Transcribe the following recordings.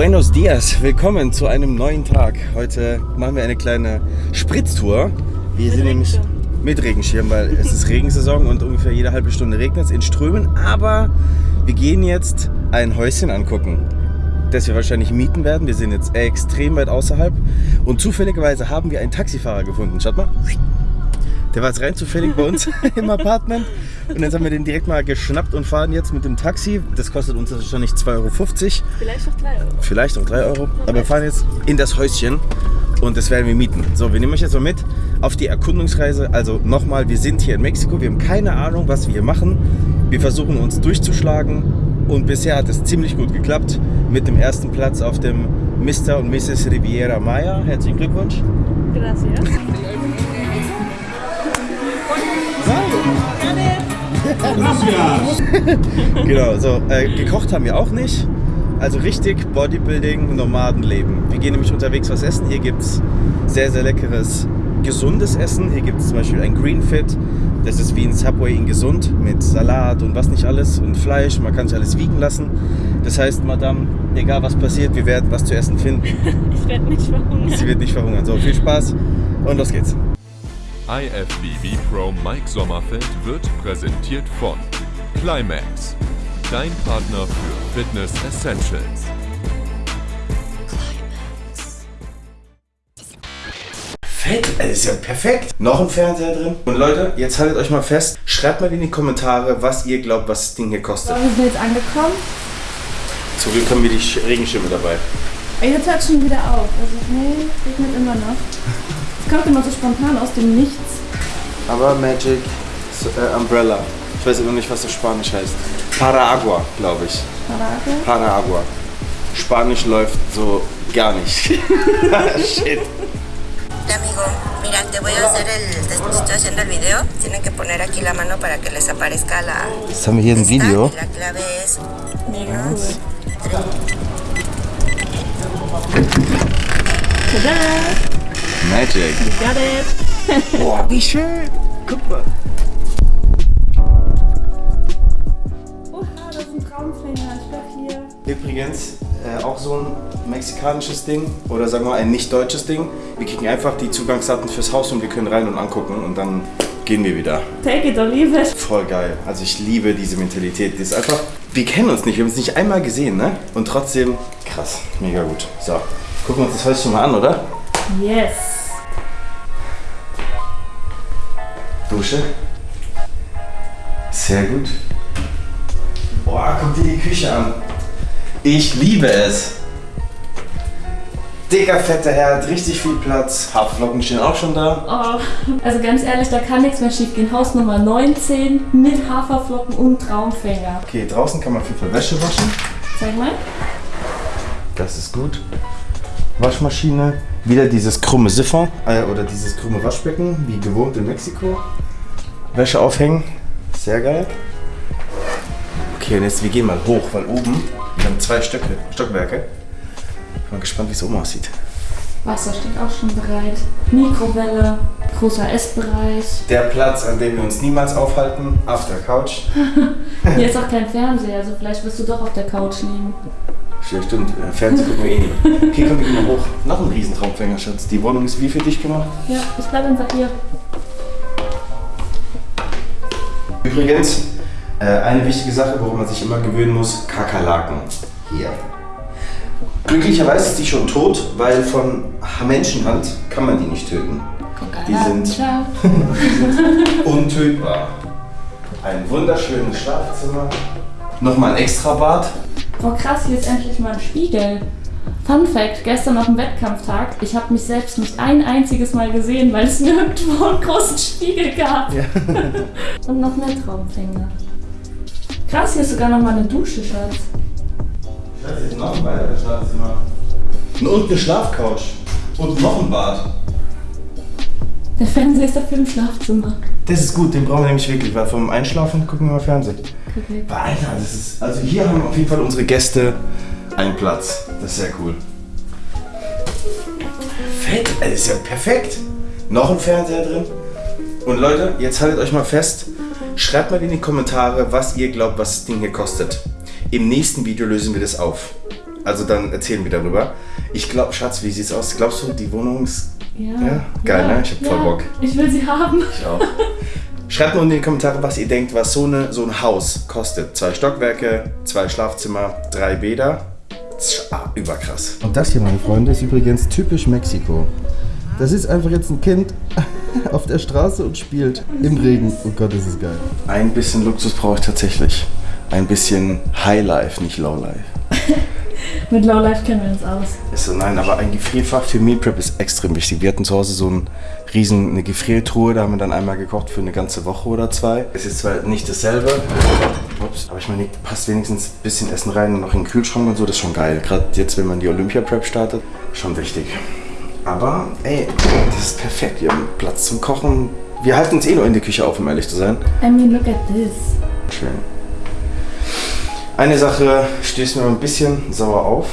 Buenos Dias, willkommen zu einem neuen Tag. Heute machen wir eine kleine Spritztour. Wir Mit sind nämlich mit Regenschirm, weil es ist Regensaison und ungefähr jede halbe Stunde regnet es in Strömen. Aber wir gehen jetzt ein Häuschen angucken, das wir wahrscheinlich mieten werden. Wir sind jetzt extrem weit außerhalb und zufälligerweise haben wir einen Taxifahrer gefunden. Schaut mal. Der war jetzt rein zufällig bei uns im Apartment und jetzt haben wir den direkt mal geschnappt und fahren jetzt mit dem Taxi. Das kostet uns wahrscheinlich 2,50 Euro. Vielleicht auch 3 Euro. vielleicht auch 3 Euro. Aber wir fahren jetzt in das Häuschen und das werden wir mieten. So, wir nehmen euch jetzt mal mit auf die Erkundungsreise. Also nochmal, wir sind hier in Mexiko, wir haben keine Ahnung, was wir hier machen. Wir versuchen uns durchzuschlagen und bisher hat es ziemlich gut geklappt mit dem ersten Platz auf dem Mr. und Mrs. Riviera Maya. Herzlichen Glückwunsch. Gracias. Genau, so äh, gekocht haben wir auch nicht. Also richtig Bodybuilding, Nomadenleben. Wir gehen nämlich unterwegs was essen. Hier gibt es sehr, sehr leckeres, gesundes Essen. Hier gibt es zum Beispiel ein Green Fit. Das ist wie ein Subway in gesund mit Salat und was nicht alles und Fleisch. Man kann sich alles wiegen lassen. Das heißt, Madame, egal was passiert, wir werden was zu essen finden. Ich werde nicht verhungern. Sie wird nicht verhungern. So, viel Spaß und los geht's. IFBB Pro Mike Sommerfeld wird präsentiert von Climax, dein Partner für Fitness Essentials. Fett, das ist ja perfekt. Noch ein Fernseher drin. Und Leute, jetzt haltet euch mal fest. Schreibt mal in die Kommentare, was ihr glaubt, was das Ding hier kostet. So, wir sind jetzt angekommen. Zum Glück haben wir die Sch- Regenschirme dabei. Jetzt hört schon wieder auf. Also, nee, regnet immer noch. Kommt immer so spontan aus dem Nichts. Aber Magic äh, Umbrella. Ich weiß immer nicht, was das Spanisch heißt. Paraagua, glaube ich. Parage. Paraagua. Spanisch läuft so gar nicht. Shit. Amigo, mira, te voy a hacer el. te- Estoy haciendo el video. Tienen que poner aquí la mano para que les aparezca la. Jetzt haben wir hier ein Video. La clave es. Mega. Tada! Magic. Got it! Boah, wie schön. Guck mal. Oha, das ist ein Traumfänger. Ich glaube hier. Übrigens, äh, auch so ein mexikanisches Ding oder sagen wir mal ein nicht deutsches Ding. Wir kriegen einfach die Zugangsdaten fürs Haus und wir können rein und angucken und dann gehen wir wieder. Take it or leave it. Voll geil. Also ich liebe diese Mentalität. Die ist einfach, wir kennen uns nicht, wir haben uns nicht einmal gesehen, ne? Und trotzdem krass, mega gut. So, gucken wir uns das Häuschen mal an, oder? Yes. Dusche. Sehr gut. Boah, guck dir die Küche an. Ich liebe es. Dicker, fetter Herd, richtig viel Platz. Haferflocken stehen auch schon da. Oh, also ganz ehrlich, da kann nichts mehr schief gehen. Haus Nummer 19 mit Haferflocken und Traumfänger. Okay, draußen kann man jeden Fall Wäsche waschen. Zeig mal. Das ist gut. Waschmaschine. Wieder dieses krumme Siphon äh, oder dieses krumme Waschbecken, wie gewohnt in Mexiko. Wäsche aufhängen. Sehr geil. Okay, und jetzt wir gehen mal hoch, weil oben, wir haben zwei Stöcke, Stockwerke. Ich bin mal gespannt, wie es oben aussieht. Wasser steht auch schon bereit. Mikrowelle, großer Essbereich. Der Platz, an dem wir uns niemals aufhalten, auf der Couch. Hier ist auch kein Fernseher, also vielleicht wirst du doch auf der Couch liegen. Ja, stimmt, äh, Fernsehen gucken wir eh nicht. Okay, komm, wir gehen mal hoch. Noch ein Riesentraumfänger, Schatz. Die Wohnung ist wie für dich gemacht? Ja, ich bleib einfach hier. Übrigens, äh, eine wichtige Sache, worum man sich immer gewöhnen muss, Kakerlaken. Hier. Glücklicherweise ist die schon tot, weil von Menschenhand kann man die nicht töten. Die sind Ciao. untötbar. Ein wunderschönes Schlafzimmer. Nochmal ein extra Bad. Boah krass, hier ist endlich mal ein Spiegel. Fun Fact, gestern auf dem Wettkampftag, ich habe mich selbst nicht ein einziges Mal gesehen, weil es nirgendwo einen großen Spiegel gab. Und noch mehr Traumfänger. Krass, hier ist sogar noch mal eine Dusche, Schatz. Das ist noch ein weiteres Schlafzimmer. Und eine Schlafcouch. Und noch ein Bad. Der Fernseher ist dafür im Schlafzimmer. Das ist gut, den brauchen wir nämlich wirklich, weil vom Einschlafen gucken wir mal Fernsehen. Aber Alter, das ist. Also hier haben auf jeden Fall unsere Gäste einen Platz. Das ist sehr cool. Fett, das ist ja perfekt. Noch ein Fernseher drin. Und Leute, jetzt haltet euch mal fest. Schreibt mal in die Kommentare, was ihr glaubt, was das Ding hier kostet. Im nächsten Video lösen wir das auf. Also dann erzählen wir darüber. Ich glaube, Schatz, wie sieht's aus? Glaubst du, die Wohnung ist Ja. Ja, geil, ne? Ich hab voll Bock. Ich will sie haben. Ich auch. Schreibt mal in die Kommentare, was ihr denkt, was so, eine, so ein Haus kostet. Zwei Stockwerke, zwei Schlafzimmer, drei Bäder. Tsch, Ah, überkrass. Und das hier, meine Freunde, ist übrigens typisch Mexiko. Das ist einfach jetzt ein Kind auf der Straße und spielt im Regen. Oh Gott, das ist geil. Ein bisschen Luxus brauche ich tatsächlich. Ein bisschen Highlife, nicht Lowlife. Mit Lowlife kennen wir uns aus. Ist so, nein, aber ein Gefrierfach für Meal Prep ist extrem wichtig. Wir hatten zu Hause so ein riesen, eine Gefriertruhe, da haben wir dann einmal gekocht für eine ganze Woche oder zwei. Es ist zwar nicht dasselbe, ups, aber ich meine, passt wenigstens ein bisschen Essen rein und noch in den Kühlschrank und so, das ist schon geil. Gerade jetzt, wenn man die Olympia Prep startet, schon wichtig. Aber, ey, das ist perfekt. Wir haben Platz zum Kochen. Wir halten uns eh nur in der Küche auf, um ehrlich zu sein. I mean, look at this. Schön. Eine Sache stößt mir ein bisschen sauer auf.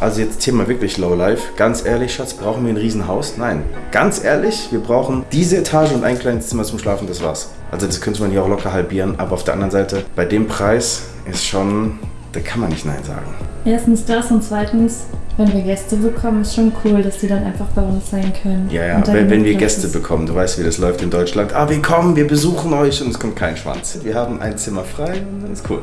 Also jetzt Thema wirklich Lowlife. Ganz ehrlich, Schatz, brauchen wir ein Riesenhaus? Nein. Ganz ehrlich, wir brauchen diese Etage und ein kleines Zimmer zum Schlafen, das war's. Also das könnte man hier auch locker halbieren, aber auf der anderen Seite, bei dem Preis ist schon, da kann man nicht Nein sagen. Erstens das und zweitens, wenn wir Gäste bekommen, ist schon cool, dass die dann einfach bei uns sein können. Ja, ja, wenn, wenn wir Gäste bekommen, du weißt, wie das läuft in Deutschland. Ah, wir kommen, wir besuchen euch und es kommt kein Schwanz. Wir haben ein Zimmer frei und dann ist cool.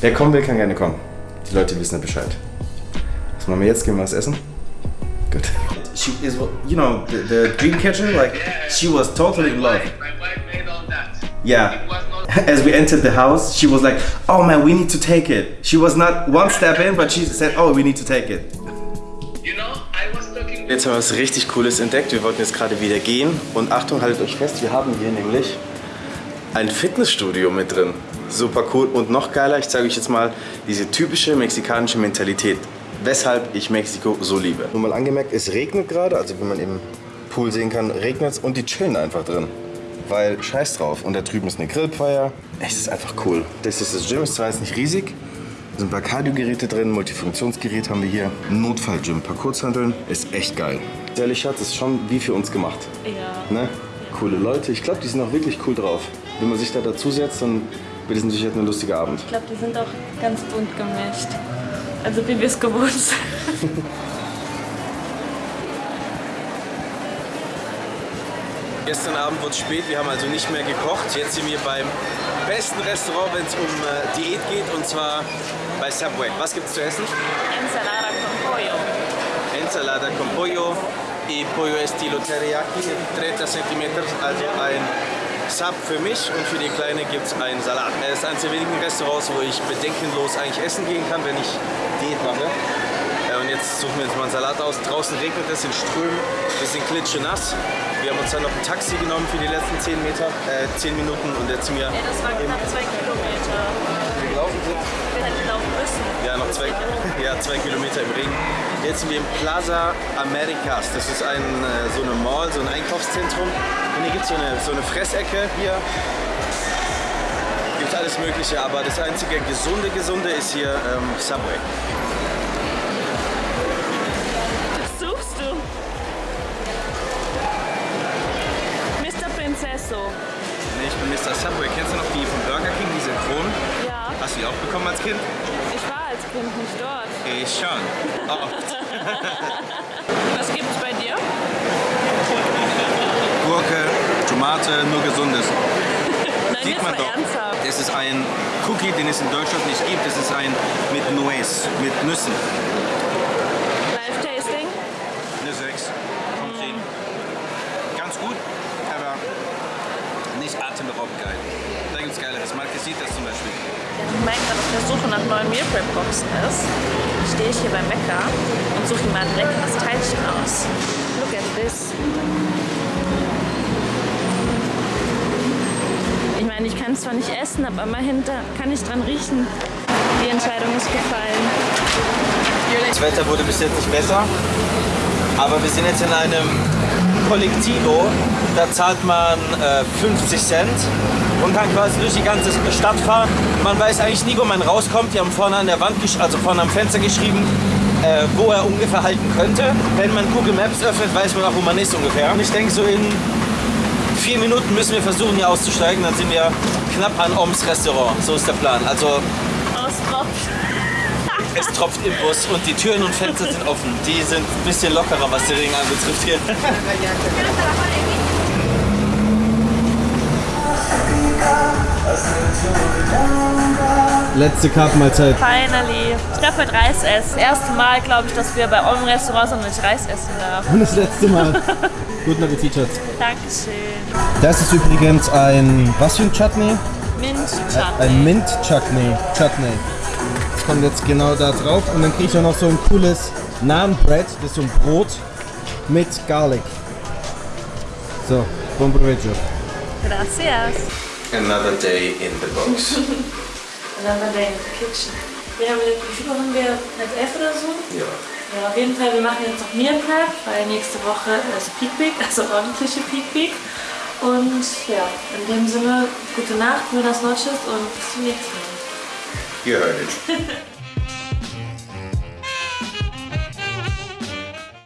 Wer kommen will, kann gerne kommen. Die Leute wissen ja Bescheid. Was machen wir jetzt? Gehen wir was essen? Gut. She is, you know, the, the dream catcher, like, she was totally in love. My wife made all that. Yeah. As we entered the house, she was like, oh man, we need to take it. She was not one step in, but she said, oh, we need to take it. You know, I was talking Jetzt haben wir was richtig Cooles entdeckt. Wir wollten jetzt gerade wieder gehen. Und Achtung, haltet euch fest, wir haben hier nämlich ein Fitnessstudio mit drin. Super cool. Und noch geiler, ich zeige euch jetzt mal diese typische mexikanische Mentalität. Weshalb ich Mexiko so liebe. Nur mal angemerkt, es regnet gerade, also wie man im Pool sehen kann, regnet es und die chillen einfach drin. Weil scheiß drauf. Und da drüben ist eine Grillfeier. Es ist einfach cool. Das ist das Gym, ist zwar jetzt nicht riesig, da sind ein paar Cardio-Geräte drin, Multifunktionsgerät haben wir hier. Notfall-Gym, ein paar Kurzhanteln. Ist echt geil. Ehrlich, Schatz, ist schon wie für uns gemacht. Ja. Ne? Coole Leute. Ich glaube, die sind auch wirklich cool drauf. Wenn man sich da dazusetzt, dann wird es natürlich ein lustiger Abend. Ich glaube, die sind auch ganz bunt gemischt. Also wie wir es gewohnt sind. Gestern Abend wurde es spät, wir haben also nicht mehr gekocht. Jetzt sind wir beim besten Restaurant, wenn es um äh, Diät geht, und zwar bei Subway. Was gibt's zu essen? Ensalada con pollo. Ensalada con pollo y pollo estilo teriyaki, 30 cm, also ein Sub für mich und für die Kleine gibt es einen Salat. Es ist eines der wenigen Restaurants, wo ich bedenkenlos eigentlich essen gehen kann, wenn ich Diät mache. Und jetzt suchen wir uns mal einen Salat aus. Draußen regnet es in Strömen, wir sind klitschenass. Wir haben uns dann noch ein Taxi genommen für die letzten 10 Meter, äh, 10 Minuten und jetzt sind wir Ja, das waren knapp zwei Kilometer. gelaufen sind. Wir hätten laufen müssen. Ja, noch zwei, ja, zwei Kilometer im Regen. Jetzt sind wir im Plaza Americas. Das ist ein, äh, so eine Mall, so ein Einkaufszentrum. Und hier gibt es so eine, so eine Fressecke. Hier gibt es alles Mögliche, aber das einzige gesunde, gesunde ist hier ähm, Subway. Bin Mr. Subway. Kennst du noch die von Burger King, diese Kronen? Ja, Hast du die auch bekommen als Kind? ich war als Kind nicht dort. Ich schon. Oft. Was gibt's bei dir? Gurke, Tomate, nur gesundes. Nein, Sieht man doch. ernsthaft. Es ist ein Cookie, den es in Deutschland nicht gibt. Es ist ein mit Nuez, mit Nüssen. Live-Tasting? Eine 6 von 10. Ganz gut, aber atemberaubend geil. Da gibt es geileres. Marquesitas zum Beispiel. Wenn Mike gerade auf der Suche nach neuen Meal Prep Boxen ist, stehe ich hier beim Bäcker und suche ihm mal ein leckeres Teilchen aus. Look at this. Ich meine, ich kann es zwar nicht essen, aber immerhin da kann ich dran riechen. Die Entscheidung ist gefallen. Das Wetter wurde bis jetzt nicht besser, aber wir sind jetzt in einem Kollektivo. Da zahlt man äh, 50 Cent und kann quasi durch die ganze Stadt fahren. Man weiß eigentlich nie, wo man rauskommt. Die haben vorne an der Wand, also vorne am Fenster geschrieben, äh, wo er ungefähr halten könnte. Wenn man Google Maps öffnet, weiß man auch, wo man ist ungefähr. Und ich denke, so in vier Minuten müssen wir versuchen, hier auszusteigen. Dann sind wir knapp an Oms Restaurant. So ist der Plan. Also Aus. Es tropft im Bus und die Türen und Fenster sind offen. Die sind ein bisschen lockerer, was den Regen anbetrifft hier. Letzte Kartenmahlzeit. Finally. Ich darf heute Reis essen. Das erste Mal, glaube ich, dass wir bei eurem Restaurant und ich Reis essen darf. Und das letzte Mal. Guten Appetit, Schatz. Dankeschön. Das ist übrigens ein, was für ein Chutney? Mint Ein Mint Chutney. Chutney. Das kommt jetzt genau da drauf. Und dann kriege ich auch noch so ein cooles Naan Bread. Das ist so ein Brot mit Garlic. So, buon proveggio. Gracias. Another day in the box. Another day in the kitchen. Wir haben, wie viel Uhr haben wir? Halb elf oder so? ja. Ja, auf jeden Fall, wir machen jetzt noch Meal Prep, weil nächste Woche ist Peak Week, also ordentliche Peak Week. Und ja, in dem Sinne, gute Nacht, buenas noches und bis zum nächsten Mal. You heard it.